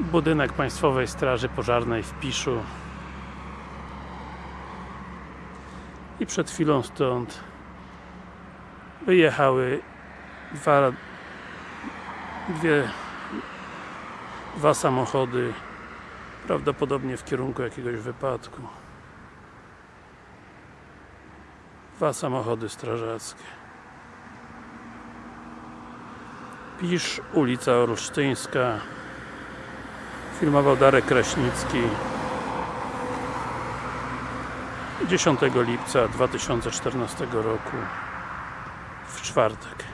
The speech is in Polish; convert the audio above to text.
budynek Państwowej Straży Pożarnej w Piszu. I przed chwilą stąd wyjechały dwa dwie dwa samochody prawdopodobnie w kierunku jakiegoś wypadku. Dwa samochody strażackie. Pisz, ulica Olsztyńska filmował Darek Kraśnicki 10 lipca 2014 roku w czwartek